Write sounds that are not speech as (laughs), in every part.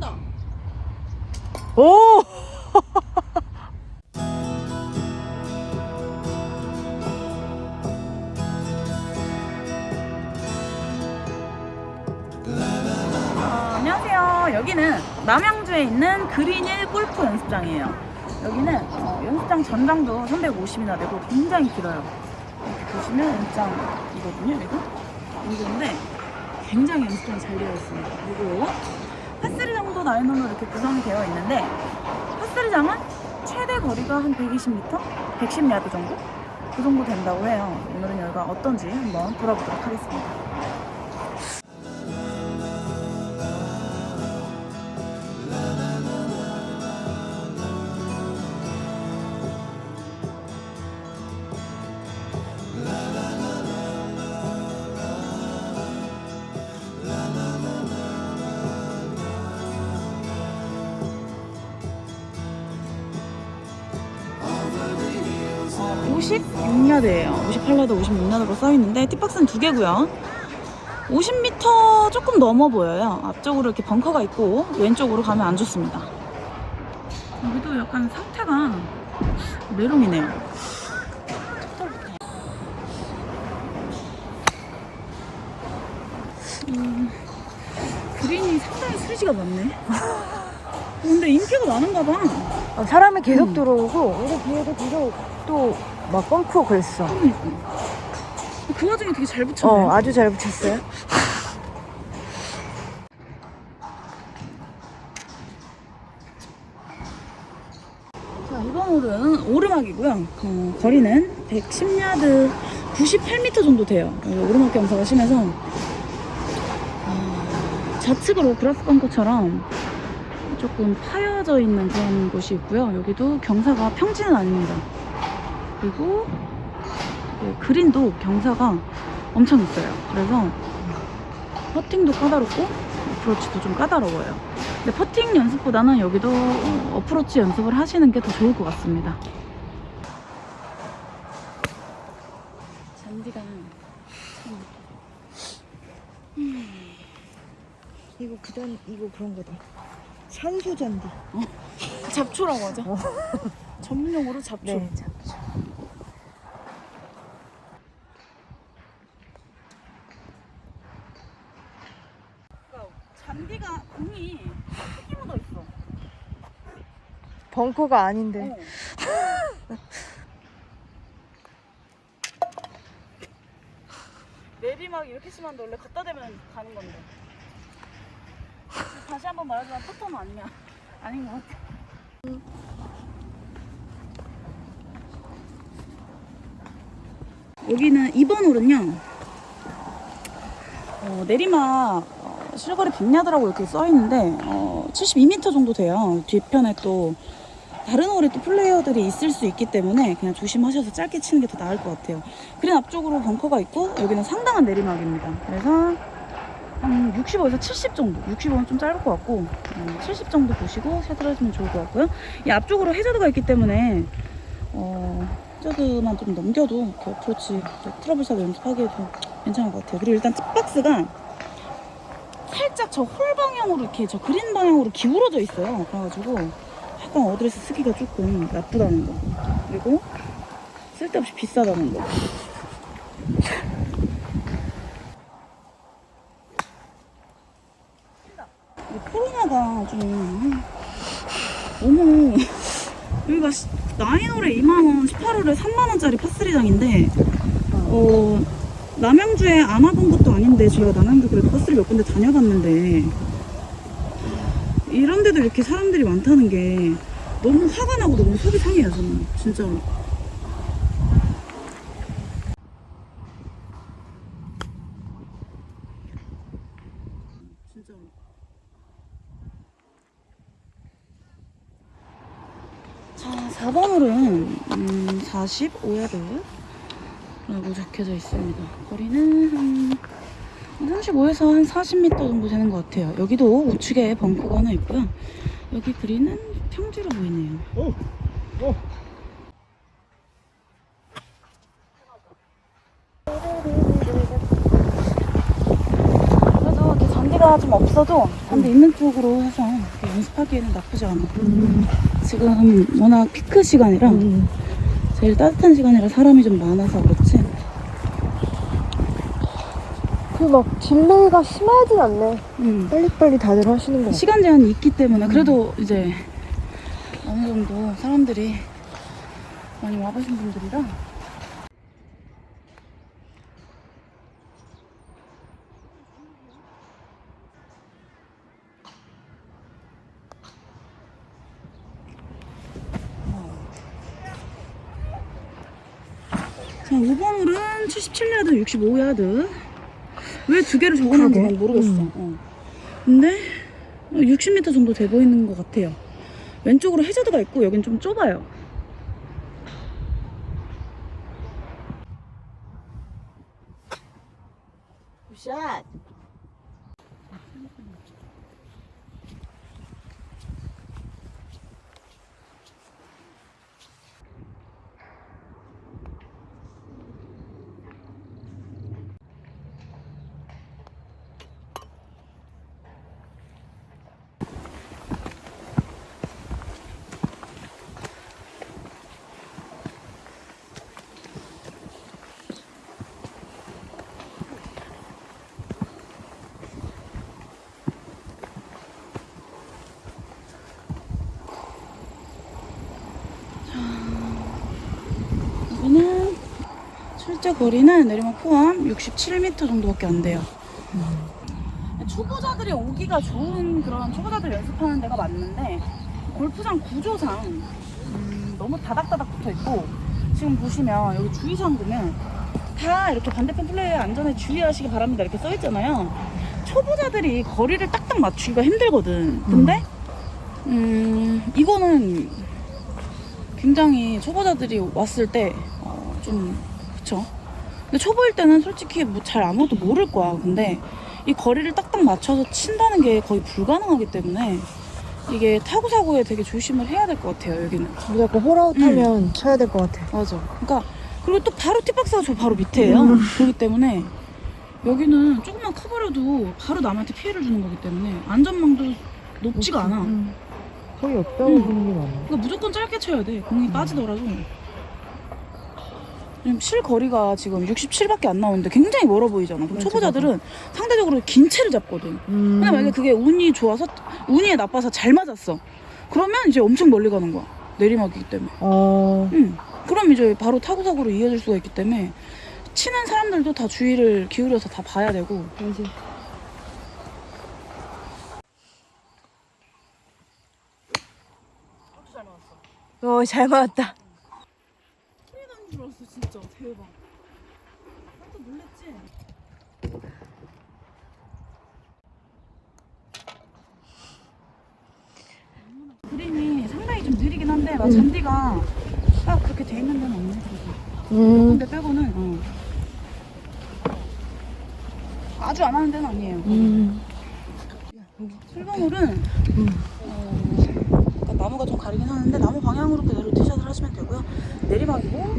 나온다. 오! 어, 안녕하세요. 여기는 남양주에 있는 그린힐 골프 연습장이에요. 여기는 어, 연습장 전장도 350이나 되고 굉장히 길어요. 이렇게 보시면 연습장이거든요. 여기가 여기인데 굉장히 연습장이 잘 되어 있습니다. 그리고 파스리 장도 나인홀로 이렇게 구성이 되어 있는데 파스리장은 최대 거리가 한 120m, 110야드 정도? 그 정도 된다고 해요. 오늘은 여기가 어떤지 한번 돌아보도록 하겠습니다. 56야드예요. 58야드, 56야드로 써 있는데 티박스는 두 개고요. 50m 조금 넘어 보여요. 앞쪽으로 이렇게 벙커가 있고 왼쪽으로 가면 안 좋습니다. 여기도 약간 상태가 메롱이네요. 음, 그린이 상당히 수지가 많네. 근데 인기가 많은가 봐. 어, 사람이 계속 음. 들어오고 여기 뒤에도 계속 또 막 뻥크고 그랬어. 그 와중에 되게 잘 붙였네. 어, 아주 잘 붙였어요. 자, 이번 홀은 오르막이고요. 어, 거리는 110야드 98m 정도 돼요. 여기 오르막 경사가 심해서 어, 좌측으로 그라스 벙커처럼 조금 파여져 있는 그런 곳이 있고요. 여기도 경사가 평지는 아닙니다. 그리고 그 그린도 경사가 엄청 있어요. 그래서 퍼팅도 까다롭고 어프로치도 좀 까다로워요. 근데 퍼팅 연습보다는 여기도 어프로치 연습을 하시는 게 더 좋을 것 같습니다. 잔디가 이거 그단 이거 그런 거다. 산소 잔디. 잡초라고 하죠. 전문용어로 잡초. 네, 잡초. 잔디가 공이 흙이 묻어 있어. 벙커가 아닌데. 어. 내리막 이렇게 심한데 원래 갖다 대면 가는 건데. 다시 한 번 말하지만 포터는 아니야. 아닌 것 같아. 여기는 2번 홀은요. 어, 내리막 어, 실거리 100야드라고 이렇게 써 있는데 어, 72m 정도 돼요. 뒤편에 또 다른 홀에 또 플레이어들이 있을 수 있기 때문에 그냥 조심하셔서 짧게 치는 게 더 나을 것 같아요. 그린 앞쪽으로 벙커가 있고 여기는 상당한 내리막입니다. 그래서 한 65에서 70 정도, 65는 좀 짧을 것 같고 음, 70 정도 보시고 샷을 하시면 좋을 것 같고요. 이 앞쪽으로 해저드가 있기 때문에 어, 해저드만 좀 넘겨도 이렇게 어프로치 trouble shot 연습하기에도 괜찮을 것 같아요. 그리고 일단 tee box가 살짝 저 홀 방향으로 이렇게 저 그린 방향으로 기울어져 있어요. 그래가지고 약간 어드레스 쓰기가 조금 나쁘다는 거. 그리고 쓸데없이 비싸다는 거. 이 코로나가 좀 너무 여기가 시- 나인홀에 2만원, 18홀에 3만원짜리 파스리장인데 어 남양주에 안 와본 것도 아닌데 저희가 남양주 그래도 파스리 몇 군데 다녀봤는데 이런 데도 이렇게 사람들이 많다는 게 너무 화가 나고 너무 속이 상해요 저는. 진짜로 진짜로 자 4번홀은 음, 45야드 라고 적혀져 있습니다. 거리는 한 35에서 한 40m 정도 되는 것 같아요. 여기도 우측에 벙커가 하나 있고요. 여기 그린은 평지로 보이네요. 그래도 이렇게 잔디가 좀 없어도 잔디 있는 쪽으로 해서 연습하기에는 나쁘지 않아. 음. 지금 워낙 피크 시간이라 음. 제일 따뜻한 시간이라 사람이 좀 많아서 그렇지. 그막 delay가 심하진 않네. 음. 빨리빨리 다들 하시는 거. 시간 제한이 있기 때문에 그래도 이제 어느 정도 사람들이 많이 와보신 분들이라 자 5번 홀은 77야드 65야드 왜 두 개를 적어놨는지. 난 모르겠어 음. 어. 근데 60m 정도 돼 보이는 것 같아요. 왼쪽으로 해저드가 있고 여긴 좀 좁아요. 샷. 여기는 실제 거리는 내리막 포함 67m 정도밖에 안 돼요. 초보자들이 오기가 좋은 그런 초보자들 연습하는 데가 맞는데 골프장 구조상 음, 너무 다닥다닥 붙어 있고 지금 보시면 여기 주의사항 보면 다 이렇게 반대편 플레이어 안전에 주의하시기 바랍니다 이렇게 써 있잖아요. 초보자들이 거리를 딱딱 맞추기가 힘들거든. 근데 음, 이거는 굉장히 초보자들이 왔을 때 어, 좀 그쵸. 근데 초보일 때는 솔직히 뭐 잘 아무것도 모를 거야. 근데 이 거리를 딱딱 맞춰서 친다는 게 거의 불가능하기 때문에 이게 타고 사고에 되게 조심을 해야 될 것 같아요. 여기는. 무조건 홀아웃 하면 쳐야 될 것 같아. 맞아. 그러니까 그리고 또 바로 팁박스가 저 바로 밑에예요. 그렇기 때문에 여기는 조금만 커버려도 바로 남한테 피해를 주는 거기 때문에 안전망도 높지가 않아. 음. 거의 없다고 음. 보는 게 많아. 그러니까 무조건 짧게 쳐야 돼. 공이 빠지더라도. 지금 실거리가 지금 67밖에 안 나오는데 굉장히 멀어 보이잖아. 그럼 초보자들은 상대적으로 긴 채를 잡거든. 음. 근데 만약에 그게 운이 좋아서 운이 나빠서 잘 맞았어. 그러면 이제 엄청 멀리 가는 거야. 내리막이기 때문에. 어. 응. 그럼 이제 바로 타고 사고로 이어질 수가 있기 때문에 치는 사람들도 다 주의를 기울여서 다 봐야 되고. 맞아. 어, 잘 맞았다. 소리 나는 줄 알았어 진짜 대박. 깜짝 놀랬지? 그림이 상당히 좀 느리긴 한데 막 잔디가 딱 그렇게 돼 있는 데는 없네 그래도. 음. 근데 빼고는 어. 아주 안 하는 데는 아니에요. 음. 7번홀은 음. 어, 나무가 좀 가리긴 하는데 나무 방향으로 그대로 티샷을 하시면 되고요. 내리막이고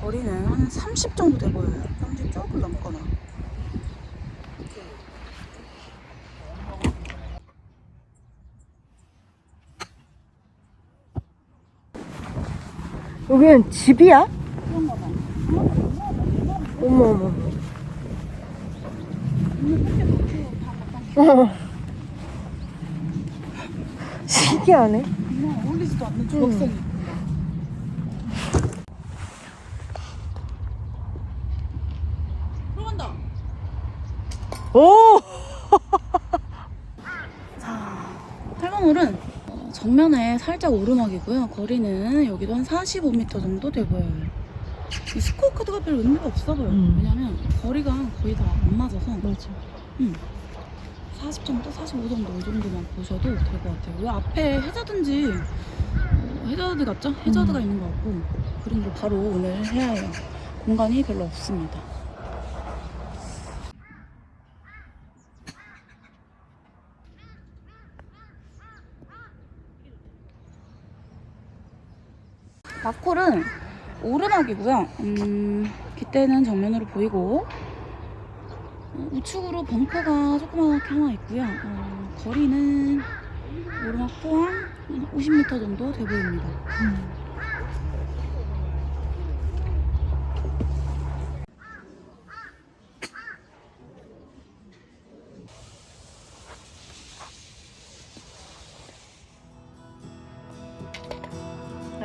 거리는 한 30 정도 돼 보여요. 30 조금 넘거나. 여기는 집이야? 어머, 어머. 어. 신기하네. 어울리지도 않는 조각상이. 들어간다. 오! (laughs) 8번홀은 어, 정면에 살짝 오르막이고요. 거리는 여기도 한 45m 정도 돼 보여요. 이 스코어 카드가 별 의미가 없어 보여. 음. 왜냐면 거리가 거의 다 안 맞아서 맞아. 40 정도, 45 정도 이 정도만 보셔도 될 것 같아요. 왜 앞에 해저든지 어, 해저드 같죠? 해저드가 음. 있는 것 같고 그림도 바로 오늘 해야 해요. 공간이 별로 없습니다. 마콜은 오르막이고요. 음, 깃대는 정면으로 보이고 어, 우측으로 벙커가 조그맣게 하나 있고요. 어, 거리는 오르막 포함 50m 정도 돼 보입니다.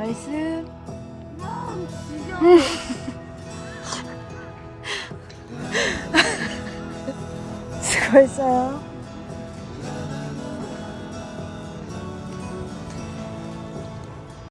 나이스. (laughs) 수고했어요.